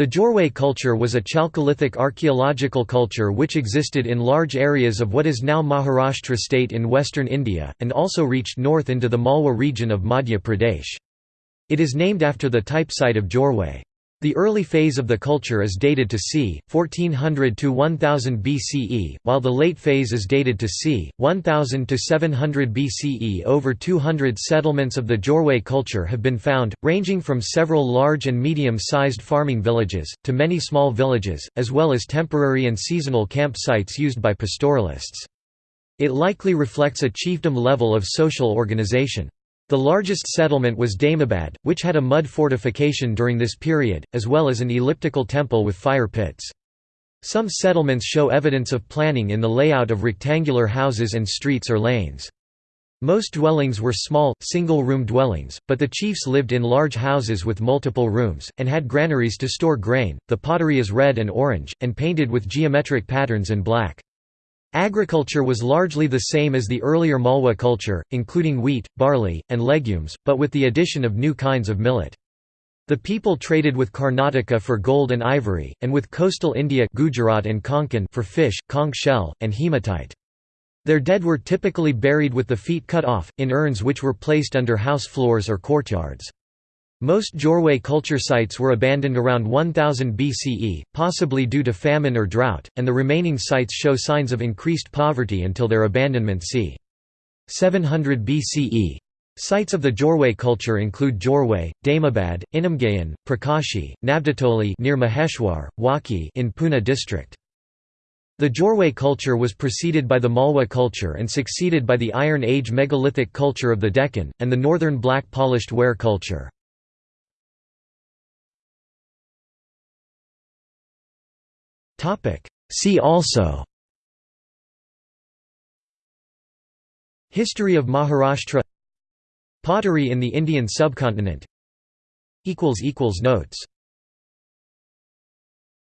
The Jorwe culture was a Chalcolithic archaeological culture which existed in large areas of what is now Maharashtra state in western India, and also reached north into the Malwa region of Madhya Pradesh. It is named after the type site of Jorwe. The early phase of the culture is dated to c. 1400 to 1000 BCE, while the late phase is dated to c. 1000 to 700 BCE. Over 200 settlements of the Jorwe culture have been found, ranging from several large and medium-sized farming villages, to many small villages, as well as temporary and seasonal camp sites used by pastoralists. It likely reflects a chiefdom level of social organization. The largest settlement was Daimabad, which had a mud fortification during this period, as well as an elliptical temple with fire pits. Some settlements show evidence of planning in the layout of rectangular houses and streets or lanes. Most dwellings were small, single-room dwellings, but the chiefs lived in large houses with multiple rooms, and had granaries to store grain. The pottery is red and orange, and painted with geometric patterns in black. Agriculture was largely the same as the earlier Malwa culture, including wheat, barley, and legumes, but with the addition of new kinds of millet. The people traded with Karnataka for gold and ivory, and with coastal India Gujarat and Konkan for fish, conch shell, and hematite. Their dead were typically buried with the feet cut off, in urns which were placed under house floors or courtyards. Most Jorwe culture sites were abandoned around 1000 BCE, possibly due to famine or drought, and the remaining sites show signs of increased poverty until their abandonment c. 700 BCE. Sites of the Jorwe culture include Jorwe, Daimabad, Inamgaon, Prakashi, Navdatoli near Maheshwar, Waki in Pune district. The Jorwe culture was preceded by the Malwa culture and succeeded by the Iron Age megalithic culture of the Deccan, and the northern black polished ware culture. See also History of Maharashtra Pottery in the Indian subcontinent Notes